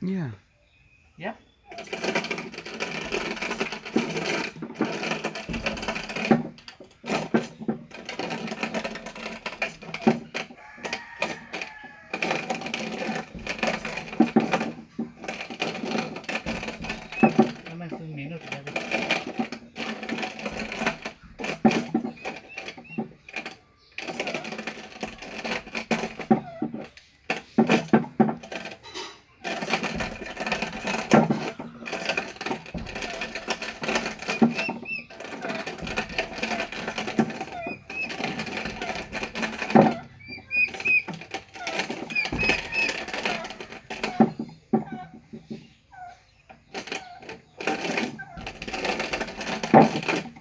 Yeah. Yep. Okay.